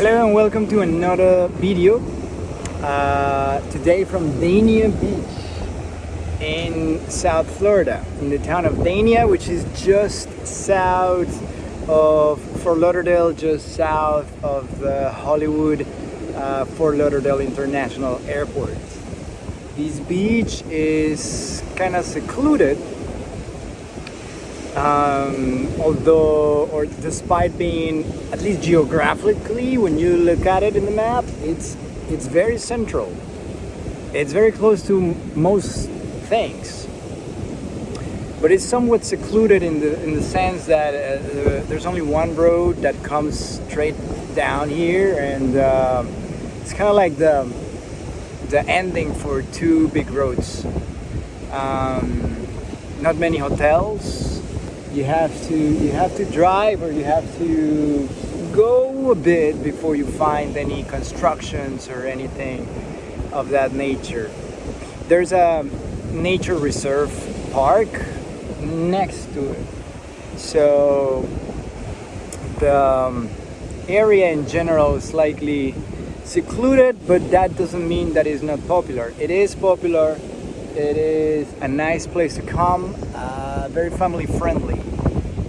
Hello and welcome to another video uh, today from Dania Beach in South Florida in the town of Dania which is just south of Fort Lauderdale just south of the Hollywood uh, Fort Lauderdale International Airport. This beach is kind of secluded um, although or despite being at least geographically when you look at it in the map it's it's very central. It's very close to most things. But it's somewhat secluded in the in the sense that uh, there's only one road that comes straight down here and uh, it's kind of like the the ending for two big roads. Um, not many hotels you have to you have to drive or you have to go a bit before you find any constructions or anything of that nature. There's a nature reserve park next to it. So the um, area in general is slightly secluded but that doesn't mean that it's not popular. It is popular. It is a nice place to come. Uh, very family friendly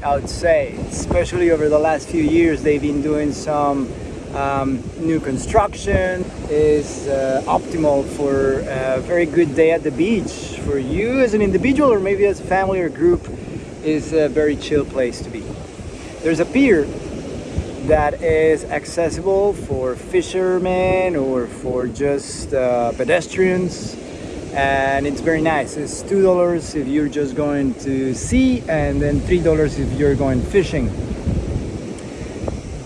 I would say. Especially over the last few years they've been doing some um, new construction. Is uh, optimal for a very good day at the beach for you as an individual or maybe as a family or group is a very chill place to be. There's a pier that is accessible for fishermen or for just uh, pedestrians and it's very nice. It's two dollars if you're just going to sea and then three dollars if you're going fishing.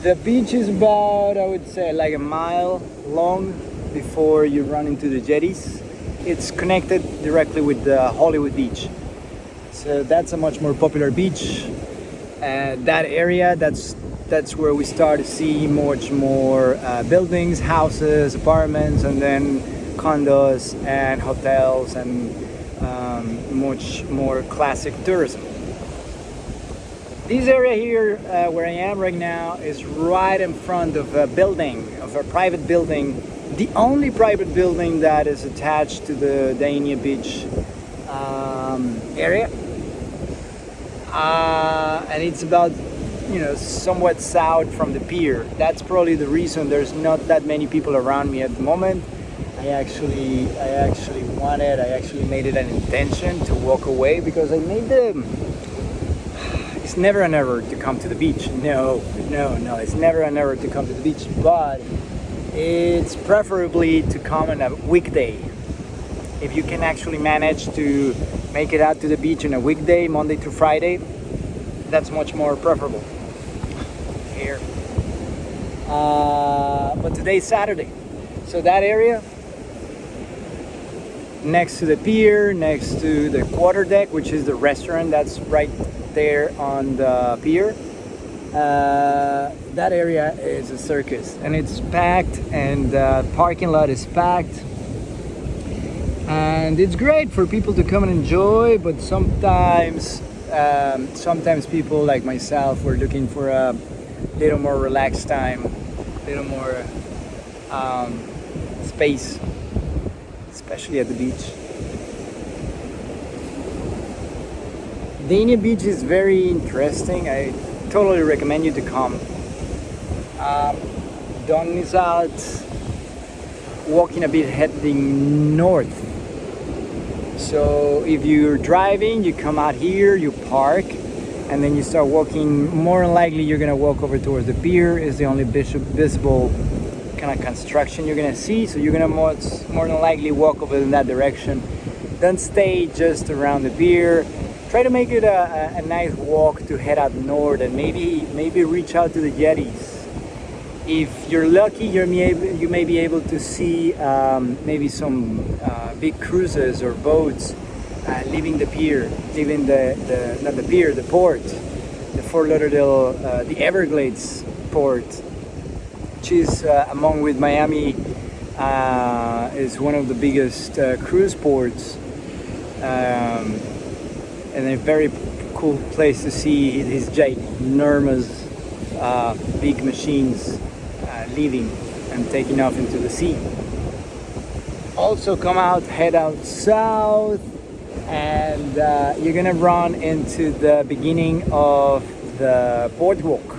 The beach is about i would say like a mile long before you run into the jetties. It's connected directly with the hollywood beach. So that's a much more popular beach. And that area that's that's where we start to see much more uh, buildings houses apartments and then condos and hotels and um, much more classic tourism. This area here uh, where I am right now is right in front of a building, of a private building, the only private building that is attached to the Dania Beach um, area. Uh, and it's about you know somewhat south from the pier that's probably the reason there's not that many people around me at the moment I actually I actually wanted I actually made it an intention to walk away because I made the it's never an error to come to the beach. No no no it's never an error to come to the beach but it's preferably to come on a weekday. If you can actually manage to make it out to the beach on a weekday Monday to Friday that's much more preferable. Here. Uh, but today's Saturday. So that area next to the pier, next to the quarter deck, which is the restaurant that's right there on the pier. Uh, that area is a circus and it's packed and the parking lot is packed and it's great for people to come and enjoy but sometimes um, sometimes people like myself were looking for a little more relaxed time a little more um, space especially at the beach. Dania Beach is very interesting. I totally recommend you to come. Um, don't miss out walking a bit heading north. So if you're driving, you come out here, you park, and then you start walking. More than likely, you're gonna walk over towards the pier. is the only visible kind of construction you're gonna see so you're gonna more, more than likely walk over in that direction. Don't stay just around the pier. Try to make it a, a, a nice walk to head out north and maybe maybe reach out to the jetties. If you're lucky you're you may be able to see um, maybe some uh, big cruises or boats uh, leaving the pier leaving the, the not the pier the port the Fort Lauderdale uh, the Everglades port which is uh, among with Miami uh, is one of the biggest uh, cruise ports um, and a very cool place to see these ginormous uh, big machines leaving and taking off into the sea. Also come out, head out south and uh, you're gonna run into the beginning of the boardwalk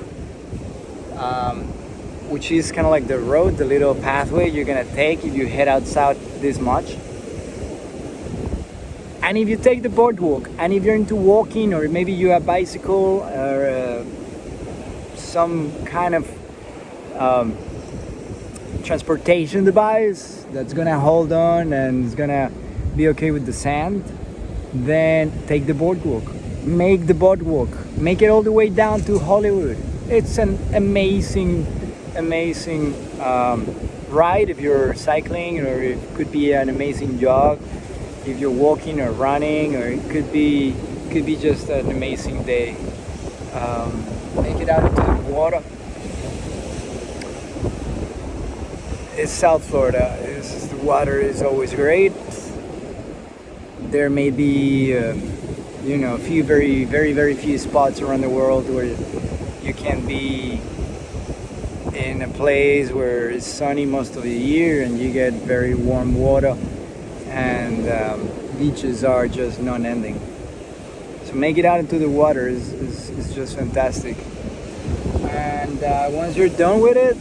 um, which is kind of like the road, the little pathway you're gonna take if you head out south this much. And if you take the boardwalk, and if you're into walking, or maybe you have a bicycle or uh, some kind of um, transportation device that's gonna hold on and is gonna be okay with the sand, then take the boardwalk. Make the boardwalk. Make it all the way down to Hollywood. It's an amazing, amazing um, ride if you're cycling, or it could be an amazing jog if you're walking or running, or it could be could be just an amazing day. Um, make it out into the water. It's South Florida. It's, the water is always great. There may be, uh, you know, a few very, very, very few spots around the world where you can be in a place where it's sunny most of the year and you get very warm water and um, beaches are just non-ending. So make it out into the water is, is, is just fantastic. And uh, once you're done with it,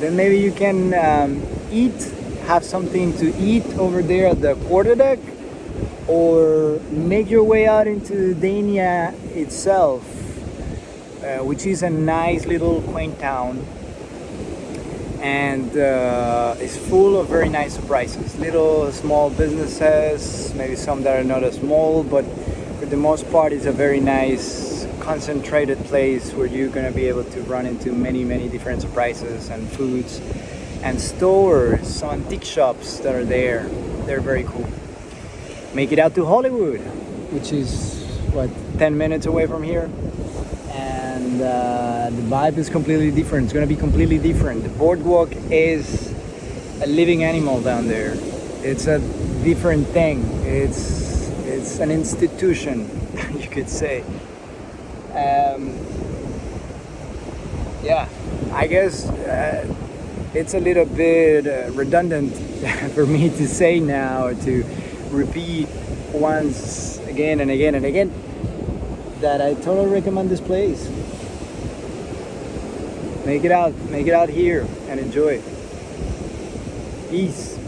then maybe you can um, eat, have something to eat over there at the quarterdeck or make your way out into Dania itself, uh, which is a nice little quaint town and uh, it's full of very nice surprises. Little small businesses, maybe some that are not as small, but for the most part it's a very nice concentrated place where you're gonna be able to run into many many different surprises and foods and stores, some antique shops that are there. They're very cool. Make it out to Hollywood, which is what 10 minutes away from here and uh, the vibe is completely different. It's gonna be completely different. The boardwalk is a living animal down there. It's a different thing. It's it's an institution, you could say. Um, yeah, I guess uh, it's a little bit uh, redundant for me to say now to repeat once again and again and again that I totally recommend this place make it out. Make it out here and enjoy. Peace